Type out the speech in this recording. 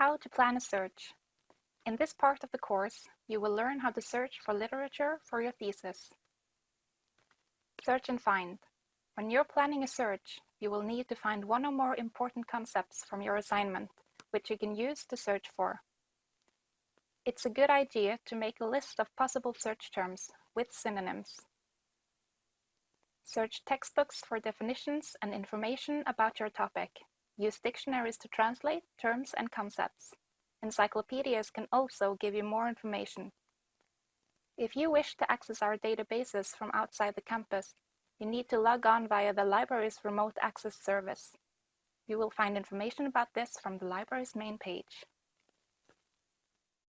How to plan a search. In this part of the course, you will learn how to search for literature for your thesis. Search and find. When you're planning a search, you will need to find one or more important concepts from your assignment, which you can use to search for. It's a good idea to make a list of possible search terms with synonyms. Search textbooks for definitions and information about your topic. Use dictionaries to translate terms and concepts. Encyclopedias can also give you more information. If you wish to access our databases from outside the campus, you need to log on via the library's remote access service. You will find information about this from the library's main page.